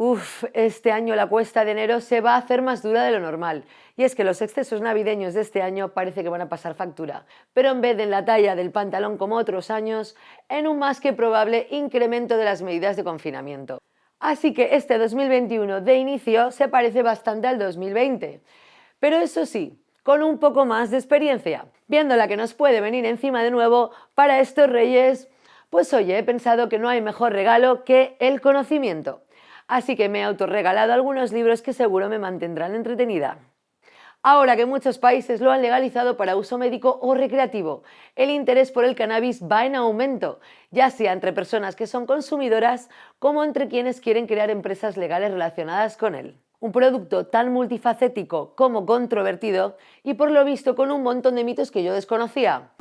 Uf, este año la cuesta de enero se va a hacer más dura de lo normal. Y es que los excesos navideños de este año parece que van a pasar factura. Pero en vez de en la talla del pantalón como otros años, en un más que probable incremento de las medidas de confinamiento. Así que este 2021 de inicio se parece bastante al 2020. Pero eso sí, con un poco más de experiencia. Viendo la que nos puede venir encima de nuevo para estos reyes, pues oye, he pensado que no hay mejor regalo que el conocimiento así que me he autorregalado algunos libros que seguro me mantendrán entretenida. Ahora que muchos países lo han legalizado para uso médico o recreativo, el interés por el cannabis va en aumento, ya sea entre personas que son consumidoras como entre quienes quieren crear empresas legales relacionadas con él. Un producto tan multifacético como controvertido y por lo visto con un montón de mitos que yo desconocía.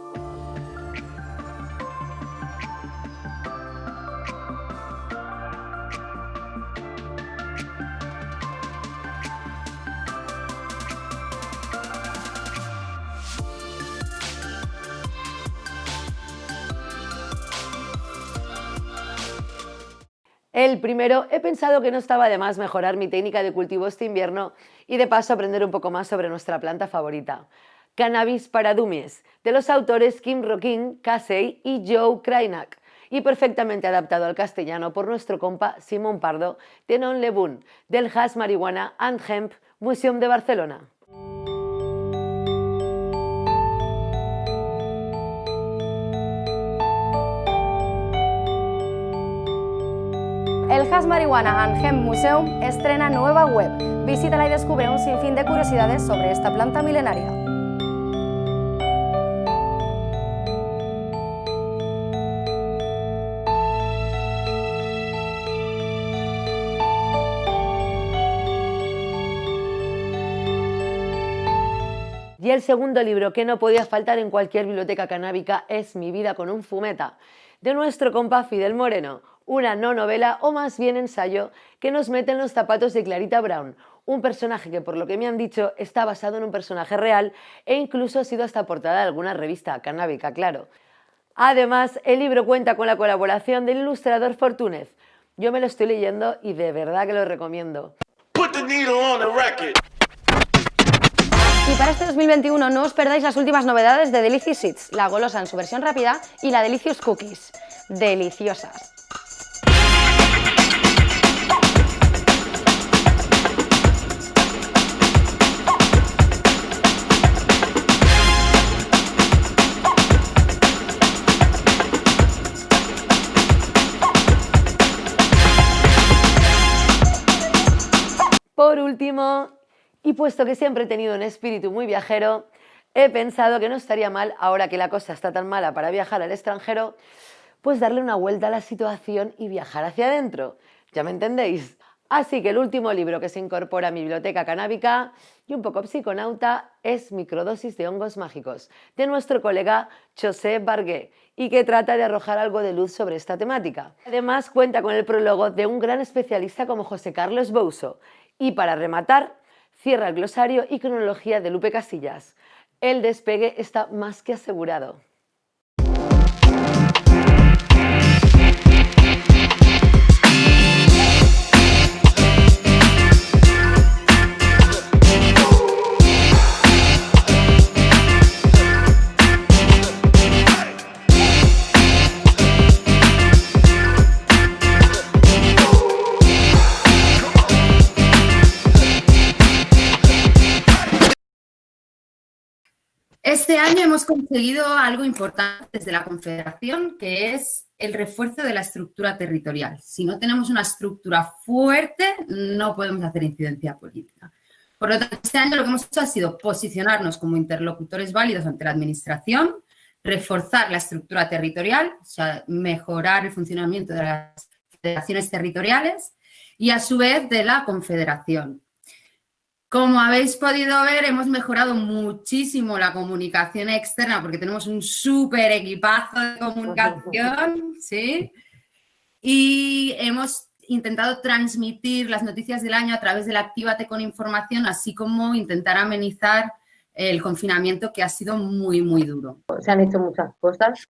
El primero, he pensado que no estaba de más mejorar mi técnica de cultivo este invierno y de paso aprender un poco más sobre nuestra planta favorita. Cannabis para Dumies, de los autores Kim Rockin, Casey y Joe Krainak, y perfectamente adaptado al castellano por nuestro compa Simón Pardo, de Non Lebun, del Hash Marihuana and Hemp Museum de Barcelona. Marihuana and Hemp Museum estrena nueva web. Visítala y descubre un sinfín de curiosidades sobre esta planta milenaria. Y el segundo libro que no podía faltar en cualquier biblioteca canábica es Mi vida con un fumeta, de nuestro compa Fidel Moreno, una no novela o más bien ensayo que nos mete en los zapatos de Clarita Brown, un personaje que por lo que me han dicho está basado en un personaje real e incluso ha sido hasta portada de alguna revista canábica, claro. Además, el libro cuenta con la colaboración del ilustrador Fortúnez. Yo me lo estoy leyendo y de verdad que lo recomiendo. Y para este 2021 no os perdáis las últimas novedades de Delicious Seeds, la golosa en su versión rápida y la Delicious Cookies. Deliciosas. Y puesto que siempre he tenido un espíritu muy viajero, he pensado que no estaría mal, ahora que la cosa está tan mala para viajar al extranjero, pues darle una vuelta a la situación y viajar hacia adentro. ¿Ya me entendéis? Así que el último libro que se incorpora a mi biblioteca canábica y un poco psiconauta es Microdosis de hongos mágicos, de nuestro colega José Bargué, y que trata de arrojar algo de luz sobre esta temática. Además cuenta con el prólogo de un gran especialista como José Carlos Bouso, y para rematar, cierra el glosario y cronología de Lupe Casillas. El despegue está más que asegurado. Este año hemos conseguido algo importante desde la Confederación, que es el refuerzo de la estructura territorial. Si no tenemos una estructura fuerte, no podemos hacer incidencia política. Por lo tanto, este año lo que hemos hecho ha sido posicionarnos como interlocutores válidos ante la Administración, reforzar la estructura territorial, o sea, mejorar el funcionamiento de las federaciones territoriales y, a su vez, de la Confederación. Como habéis podido ver, hemos mejorado muchísimo la comunicación externa porque tenemos un súper equipazo de comunicación, ¿sí? Y hemos intentado transmitir las noticias del año a través del Actívate con información, así como intentar amenizar el confinamiento que ha sido muy, muy duro. Se han hecho muchas cosas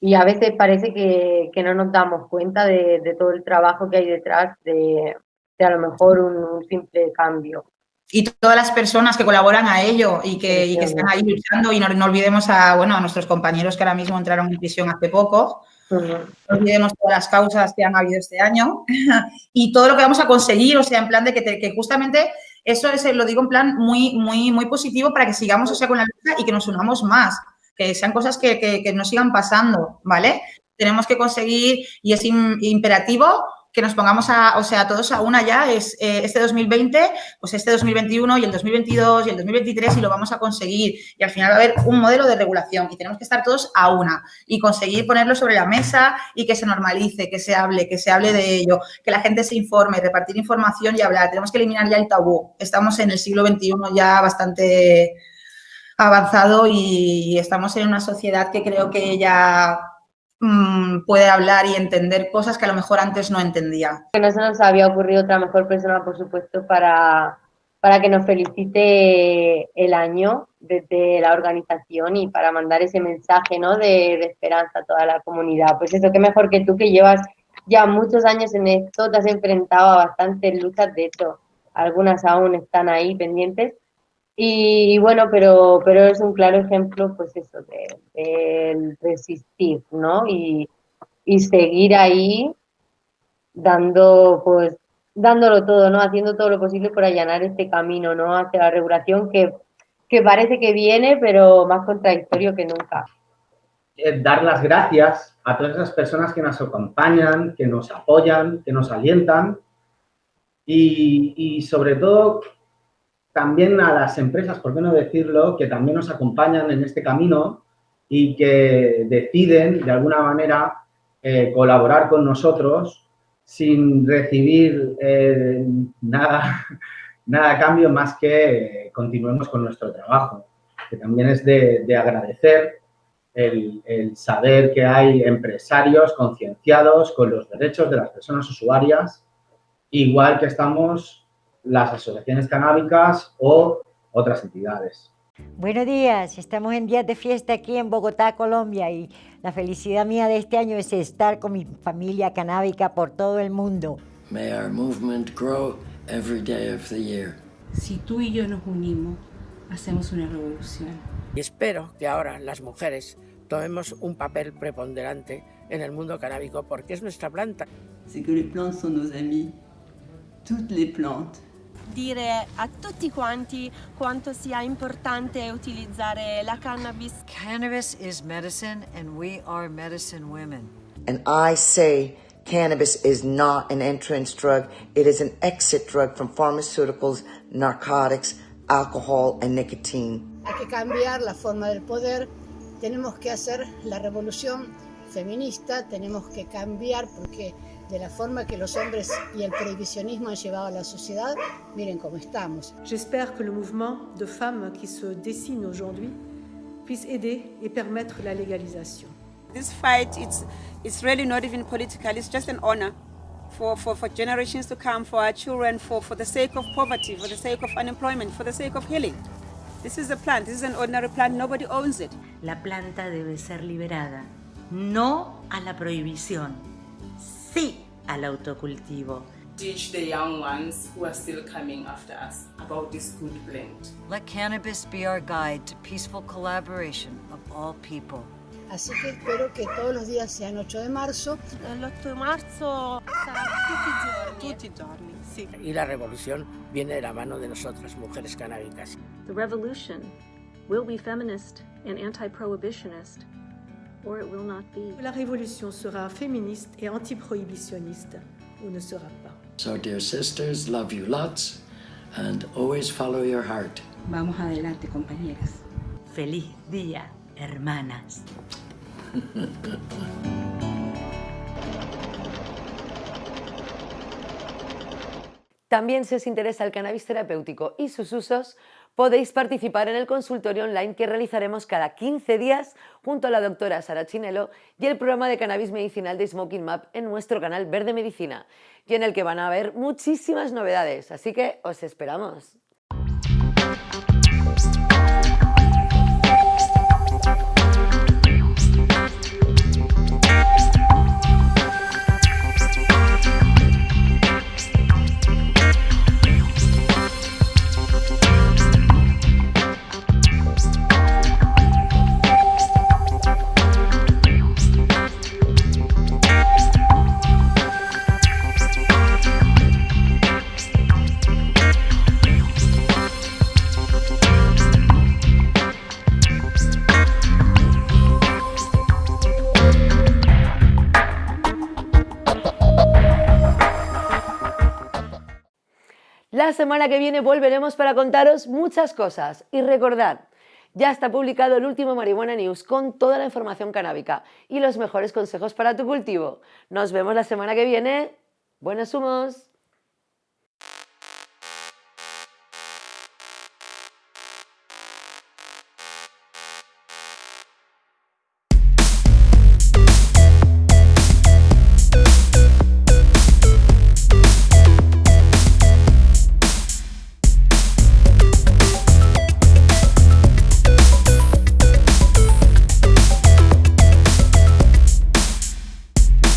y a veces parece que, no nos damos cuenta de, de todo el trabajo que hay detrás de, de a lo mejor un, simple cambio. Y todas las personas que colaboran a ello y que, y que están ahí luchando, y no, no, olvidemos a, bueno, a nuestros compañeros que ahora mismo entraron en prisión hace poco, no olvidemos todas las causas que han habido este año. Y todo lo que vamos a conseguir, o sea, en plan de que, que justamente eso es, lo digo en plan muy, muy, muy positivo para que sigamos, o sea, con la lucha y que nos unamos más, que sean cosas que, que, que nos sigan pasando, ¿vale? Tenemos que conseguir, y es imperativo, que nos pongamos a, o sea, todos a una ya, es eh, este 2020, pues este 2021 y el 2022 y el 2023 y lo vamos a conseguir. Y al final va a haber un modelo de regulación y tenemos que estar todos a una y conseguir ponerlo sobre la mesa y que se normalice, que se hable, que se hable de ello, que la gente se informe, repartir información y hablar. Tenemos que eliminar ya el tabú. Estamos en el siglo XXI ya bastante avanzado y estamos en una sociedad que creo que ya mmm, puede hablar y entender cosas que a lo mejor antes no entendía. Que no se nos había ocurrido otra mejor persona, por supuesto, para, para que nos felicite el año desde la organización y para mandar ese mensaje ¿no? de, de esperanza a toda la comunidad. Pues eso, qué mejor que tú que llevas ya muchos años en esto, te has enfrentado a bastantes luchas, de hecho, algunas aún están ahí pendientes, y, bueno, pero, pero es un claro ejemplo, pues eso, de, resistir, ¿no? Y, y, seguir ahí dando, pues, dándolo todo, ¿no? Haciendo todo lo posible por allanar este camino, ¿no? Hacia la regulación que, que parece que viene, pero más contradictorio que nunca. Eh, dar las gracias a todas esas personas que nos acompañan, que nos apoyan, que nos alientan y, y sobre todo también a las empresas, por qué no decirlo, que también nos acompañan en este camino y que deciden, de alguna manera, eh, colaborar con nosotros sin recibir eh, nada, nada a cambio más que continuemos con nuestro trabajo, que también es de, de agradecer el, saber que hay empresarios concienciados con los derechos de las personas usuarias, igual que estamos las asociaciones canábicas o otras entidades. Buenos días, estamos en días de fiesta aquí en Bogotá, Colombia y la felicidad mía de este año es estar con mi familia canábica por todo el mundo. May our movement grow every day of the year. Si tú y yo nos unimos, hacemos una revolución. Y espero que ahora las mujeres tomemos un papel preponderante en el mundo canábico porque es nuestra planta. C'est que les plantes sont nos amis, toutes les plantes. Dire a tutti quanti quanto sia importante utilizzare la cannabis. Cannabis is medicine and we are medicine women. And I say cannabis is not an entrance drug, it is an exit drug from pharmaceuticals, narcotics, alcohol and nicotine. Hay que cambiar la forma del poder, tenemos que hacer la revolución feminista, tenemos que cambiar porque de la forma que los hombres y el prohibicionismo han llevado a la sociedad, miren cómo estamos. J'espère que le mouvement de femmes qui se dessine aujourd'hui puisse aider et permettre la légalisation. This fight, it's, it's really not even political, it's just an honor for, for, for generations to come, for our children, for, for the sake of poverty, for the sake of unemployment, for the sake of healing. This is a plant, this is an ordinary plant, nobody owns it. La planta debe ser liberada, no a la prohibición, sí al autocultivo. Teach the young ones who are still coming after us about this good blend. Let cannabis be our guide to peaceful collaboration of all people. Así que espero que todos los días sean 8 de marzo. El 8 de marzo sarà tutti i giorni. Tutti i giorni, sì. Y la revolución viene de la mano de nosotras, mujeres canábicas. The revolution will be feminist and anti-prohibitionist. Or it will not be. La révolution sera féministe et anti-prohibitionniste ou ne sera pas. So dear sisters, love you lots and always follow your heart. Vamos adelante, compañeras. Feliz día, hermanas. También si os interesa el cannabis terapéutico y sus usos, podéis participar en el consultorio online que realizaremos cada 15 días junto a la doctora Sara Chinelo y el programa de cannabis medicinal de Smoking Map en nuestro canal Verde Medicina, y en el que van a haber muchísimas novedades, así que os esperamos. La semana que viene volveremos para contaros muchas cosas y recordad, ya está publicado el último Marihuana News con toda la información canábica y los mejores consejos para tu cultivo. Nos vemos la semana que viene. Buenos humos.